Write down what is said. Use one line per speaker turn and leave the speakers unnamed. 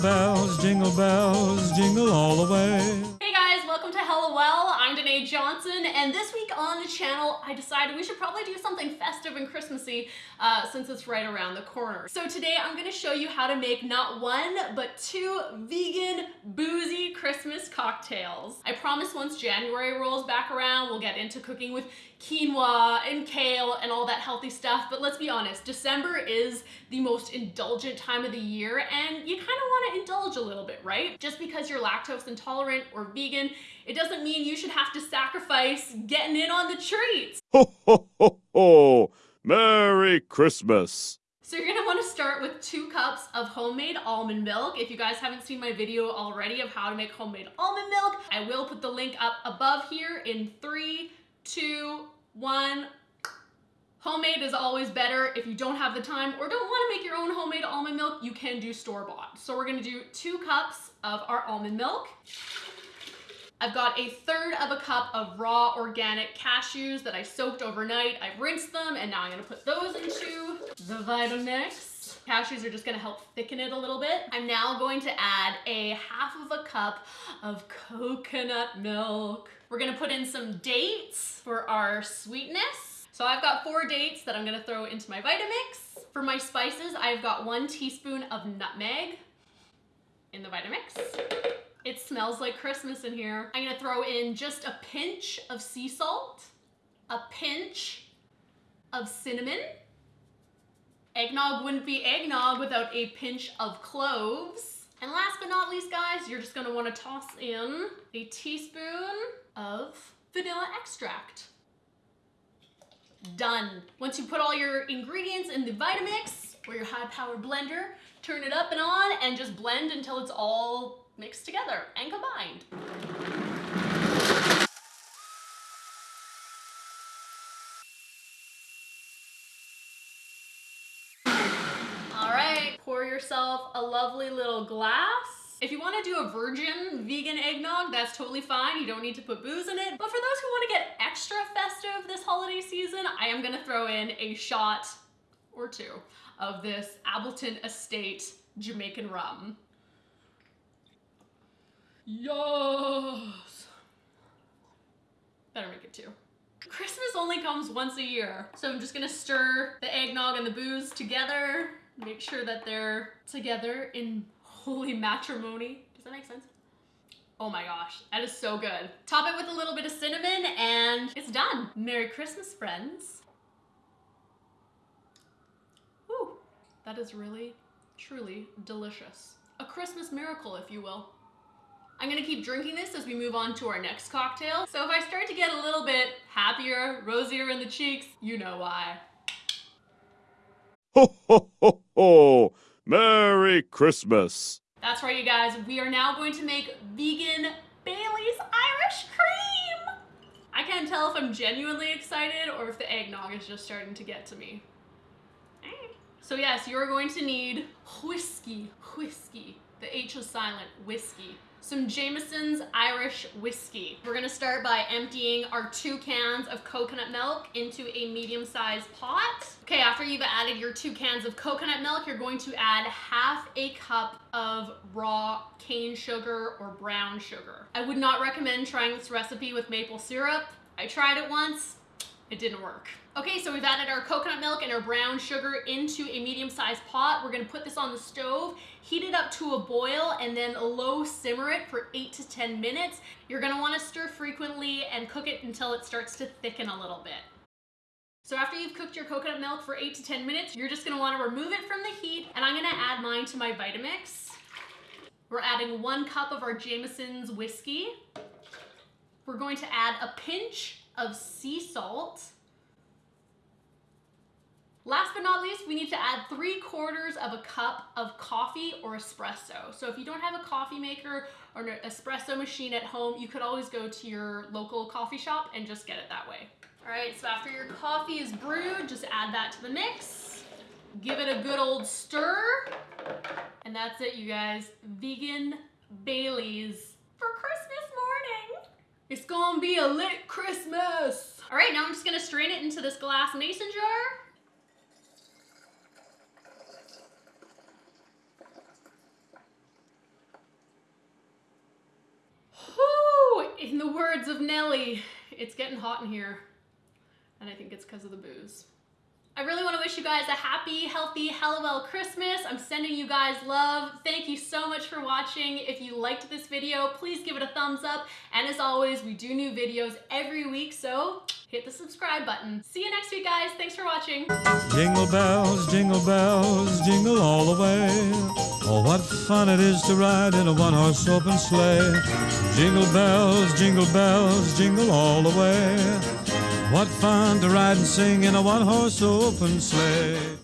bells, jingle bells, jingle all the way.
Well. Johnson, and this week on the channel, I decided we should probably do something festive and Christmassy uh, since it's right around the corner. So today I'm gonna show you how to make not one, but two vegan, boozy Christmas cocktails. I promise once January rolls back around, we'll get into cooking with quinoa and kale and all that healthy stuff. But let's be honest, December is the most indulgent time of the year and you kind of want to indulge a little bit, right? Just because you're lactose intolerant or vegan, it doesn't mean you should have to sacrifice getting in on the treats.
Ho, ho, ho, ho! Merry Christmas!
So you're gonna wanna start with two cups of homemade almond milk. If you guys haven't seen my video already of how to make homemade almond milk, I will put the link up above here in three, two, one. Homemade is always better. If you don't have the time or don't want to make your own homemade almond milk, you can do store-bought. So we're gonna do two cups of our almond milk. I've got a third of a cup of raw organic cashews that I soaked overnight. I've rinsed them and now I'm gonna put those into the Vitamix. Cashews are just gonna help thicken it a little bit. I'm now going to add a half of a cup of coconut milk. We're gonna put in some dates for our sweetness. So I've got four dates that I'm gonna throw into my Vitamix. For my spices, I've got one teaspoon of nutmeg in the Vitamix. It smells like Christmas in here. I'm gonna throw in just a pinch of sea salt, a pinch of cinnamon. Eggnog wouldn't be eggnog without a pinch of cloves. And last but not least, guys, you're just gonna wanna toss in a teaspoon of vanilla extract. Done. Once you put all your ingredients in the Vitamix or your high power blender, turn it up and on and just blend until it's all mixed together and combined. All right, pour yourself a lovely little glass. If you want to do a virgin vegan eggnog, that's totally fine. You don't need to put booze in it. But for those who want to get extra festive this holiday season, I am going to throw in a shot or two of this Appleton Estate Jamaican rum. Yes. Better make it two. Christmas only comes once a year. So I'm just gonna stir the eggnog and the booze together. Make sure that they're together in holy matrimony. Does that make sense? Oh my gosh, that is so good. Top it with a little bit of cinnamon and it's done. Merry Christmas, friends. Woo, that is really, truly delicious. A Christmas miracle, if you will. I'm gonna keep drinking this as we move on to our next cocktail. So if I start to get a little bit happier, rosier in the cheeks, you know why.
Ho, ho, ho, ho! Merry Christmas!
That's right, you guys. We are now going to make vegan Bailey's Irish Cream. I can't tell if I'm genuinely excited or if the eggnog is just starting to get to me. Eh. So yes, you're going to need whiskey, whiskey. The H is silent, whiskey some Jameson's Irish whiskey. We're gonna start by emptying our two cans of coconut milk into a medium-sized pot. Okay, after you've added your two cans of coconut milk, you're going to add half a cup of raw cane sugar or brown sugar. I would not recommend trying this recipe with maple syrup. I tried it once, it didn't work. Okay, so we've added our coconut milk and our brown sugar into a medium-sized pot. We're gonna put this on the stove, heat it up to a boil, and then low simmer it for eight to 10 minutes. You're gonna wanna stir frequently and cook it until it starts to thicken a little bit. So after you've cooked your coconut milk for eight to 10 minutes, you're just gonna wanna remove it from the heat, and I'm gonna add mine to my Vitamix. We're adding one cup of our Jameson's whiskey. We're going to add a pinch of sea salt. Last but not least, we need to add three quarters of a cup of coffee or espresso. So if you don't have a coffee maker or an espresso machine at home, you could always go to your local coffee shop and just get it that way. All right, so after your coffee is brewed, just add that to the mix. Give it a good old stir. And that's it, you guys. Vegan Baileys for Christmas morning. It's gonna be a lit Christmas. All right, now I'm just gonna strain it into this glass mason jar. Of Nelly. It's getting hot in here. And I think it's because of the booze. I really want to wish you guys a happy, healthy, hella Hallowell Christmas. I'm sending you guys love. Thank you so much for watching. If you liked this video, please give it a thumbs up. And as always, we do new videos every week, so hit the subscribe button. See you next week, guys. Thanks for watching.
Jingle bells, jingle bells, jingle all the way. Oh, what fun it is to ride in a one horse open sleigh. Jingle bells, jingle bells, jingle all the way. What fun to ride and sing in a one horse open sleigh.